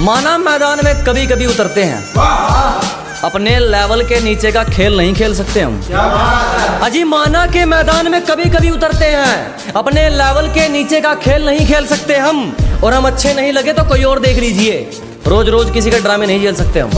माना मैदान में कभी कभी उतरते हैं। अपने लेवल के नीचे का खेल नहीं खेल सकते हम। अजी माना के मैदान में कभी कभी उतरते हैं। अपने लेवल के नीचे का खेल नहीं खेल सकते हम। और हम अच्छे नहीं लगे तो कोई और देख लीजिए। रोज रोज किसी का ड्रामे नहीं झेल सकते हम।